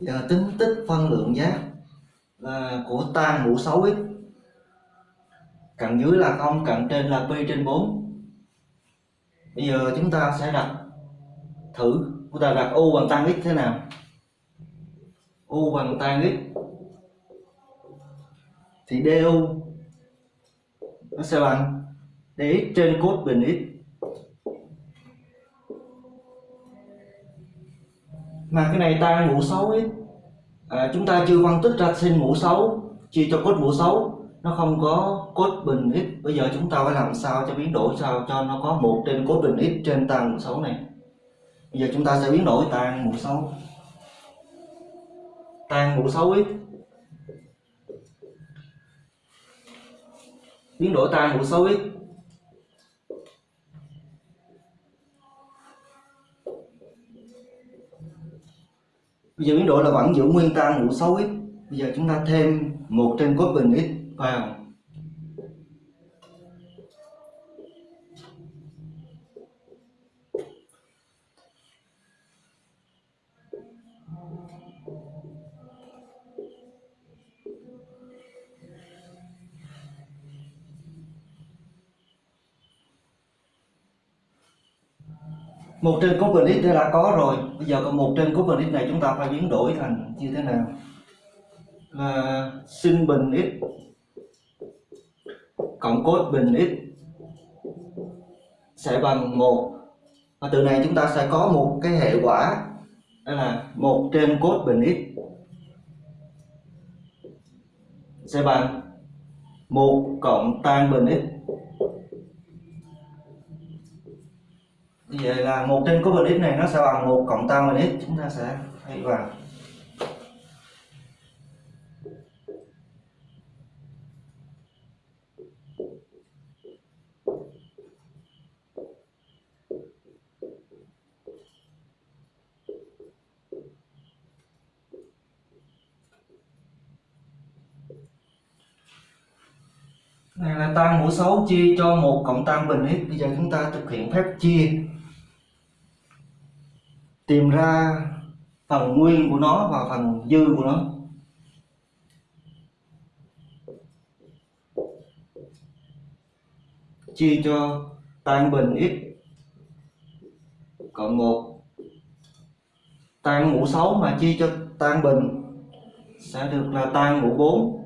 Giờ tính tích phân lượng giác là của tan mũ 6x cạnh dưới là không cạnh trên là pi trên 4 bây giờ chúng ta sẽ đặt thử, chúng ta đặt u bằng tan x thế nào? U bằng tan x. Thì du nó sẽ bằng dx trên cos bình x. mà cái này tan mũ xấu ấy. À, chúng ta chưa phân tích ra sinh mũ xấu chia cho cốt mũ xấu. Nó không có cốt bình x. Bây giờ chúng ta phải làm sao cho biến đổi sao cho nó có một trên cốt bình x trên tan mũ xấu này. Bây giờ chúng ta sẽ biến đổi tan mũ xấu. Tan mũ xấu x. Biến đổi tan mũ xấu x. bây giờ biến đổi là vẫn giữ nguyên tan ngũ 6 x bây giờ chúng ta thêm một trên cos bình x vào một trên cos bình x đã có rồi. Bây giờ còn một trên cos bình x này chúng ta phải biến đổi thành như thế nào? Là sin bình x cộng cos bình x sẽ bằng một. Và từ này chúng ta sẽ có một cái hệ quả, đó là một trên cos bình x sẽ bằng một cộng tan bình x. vậy là một trên cos bình x này nó sẽ bằng một cộng tan bình x, chúng ta sẽ thay vào. Này là tan mũ số chia cho một cộng tan bình x. Bây giờ chúng ta thực hiện phép chia tìm ra phần nguyên của nó và phần dư của nó. Chia cho tan bình x cộng 1 tan mũ 6 mà chia cho tan bình sẽ được là tan mũ 4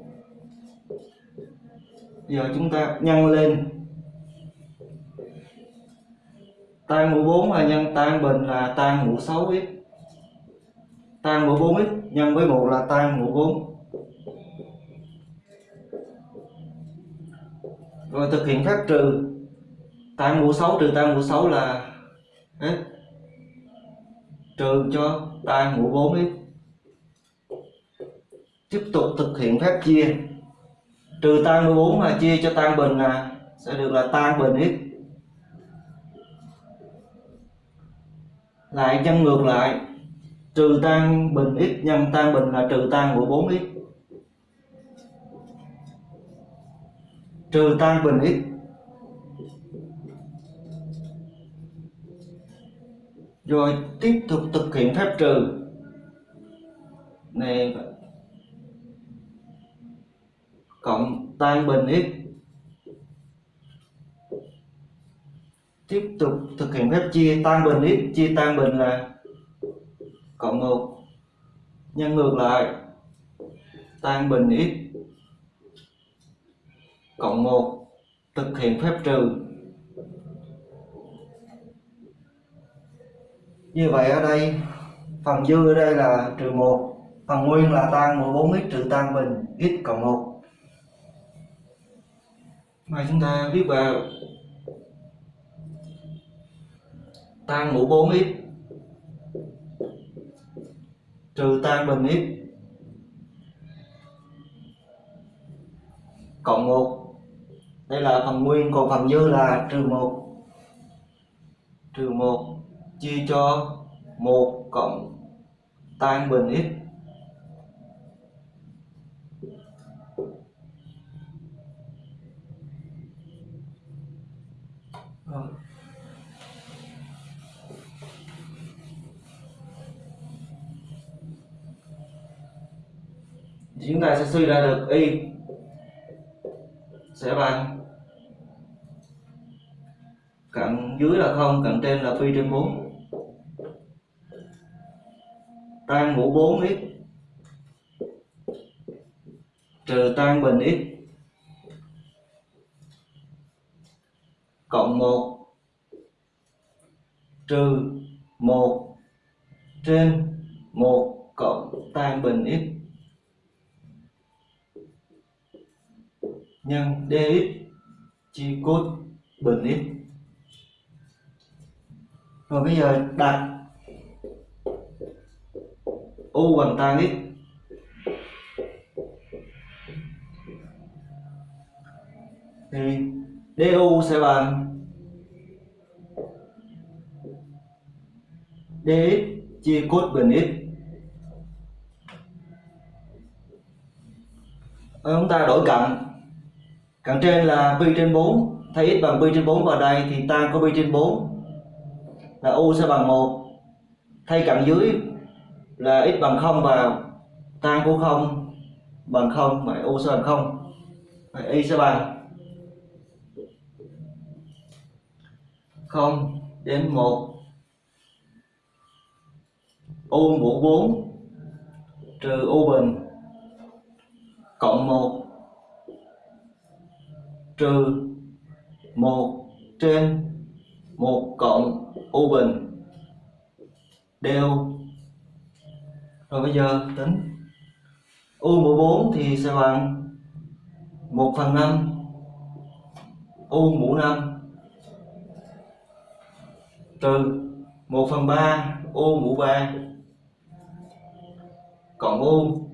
giờ chúng ta nhân lên. Tan mũ 4 là nhân tan bình là tan mũ 6x tan mũ 4x nhân với mũ là tan mũ 4 rồi thực hiện phép trừ. Tan mũ 6 trừ tan mũ 6 là x trừ cho tan mũ 4x tiếp tục thực hiện phép chia. Trừ tan mũ 4 là chia cho tan bình là sẽ được là tan bình x lại nhân ngược lại. Trừ tan bình x nhân tan bình là trừ tan của 4x trừ tan bình x. Rồi tiếp tục thực hiện phép trừ. Này, cộng tan bình x. tiếp tục thực hiện phép chia tan bình x chia tan bình là cộng 1 nhân ngược lại. Tan bình x cộng 1 thực hiện phép trừ. Như vậy ở đây, phần dư ở đây là trừ 1 phần nguyên là tan 14x trừ tan bình x cộng 1 mà chúng ta viết vào tan mũ 4x trừ tan bình x cộng 1 đây là phần nguyên, còn phần dư là trừ 1 trừ 1 chia cho 1 cộng tan bình x thì chúng ta sẽ suy ra được y. Sẽ bằng. Cạnh dưới là không cạnh trên là phi trên 4 tan mũ 4x trừ tan bình x. Cộng 1 trừ 1 trên 1 cộng tan bình x. nhân dx chia cos bình x rồi bây giờ đặt u bằng tan x thì du sẽ bằng dx chia cos bình x Rồi chúng ta đổi cạnh cạnh trên là pi trên 4 thay x bằng pi trên 4 vào đây thì tan có pi trên 4 là u sẽ bằng 1 thay cạnh dưới là x bằng 0 vào. Tan của 0 bằng 0 vậy u sẽ bằng 0 vậy y sẽ bằng 0 đến 1 u mũ 4 trừ u bình cộng 1 trừ 1 trên 1 cộng u bình đều. Rồi bây giờ tính. U mũ 4 thì sẽ bằng 1 phần 5 u mũ 5 trừ 1 phần 3 u mũ 3 cộng u.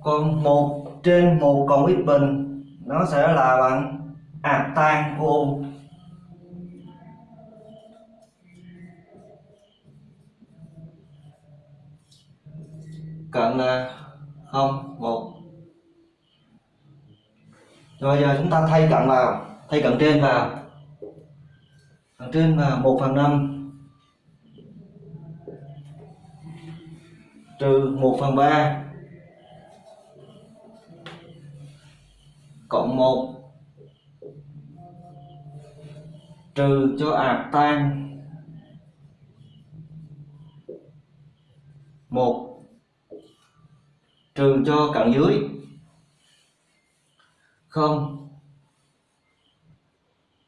Còn 1 trên 1 cộng ít bình, nó sẽ là bằng ạc tan của u. Cận là 0 1 rồi giờ chúng ta thay cận vào, thay cận trên vào. Cận trên là 1 phần 5 trừ 1 phần 3 cộng 1 trừ cho ạt tan. 1 trừ cho cận dưới. 0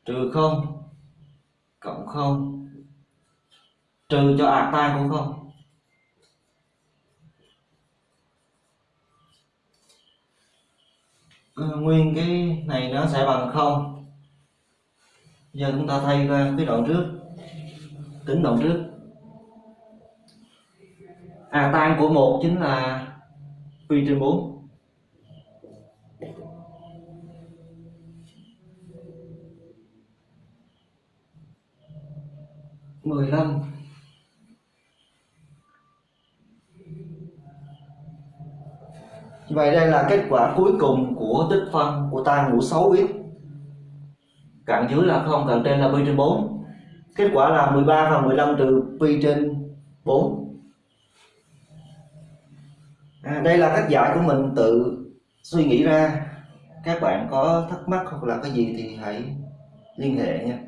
trừ 0 cộng 0 trừ cho ạt tan cũng 0 nguyên cái này nó sẽ bằng không. giờ chúng ta thay qua cái đoạn trước. Tính đoạn trước. À tan của một chính là pi trên 4 15 Vậy đây là kết quả cuối cùng của tích phân của tan ngũ 6x Cạnh dưới là 0, cạnh trên là pi trên 4 Kết quả là 13 và 15 trừ pi trên 4 à, Đây là cách giải của mình tự suy nghĩ ra. Các bạn có thắc mắc hoặc là cái gì thì hãy liên hệ nha.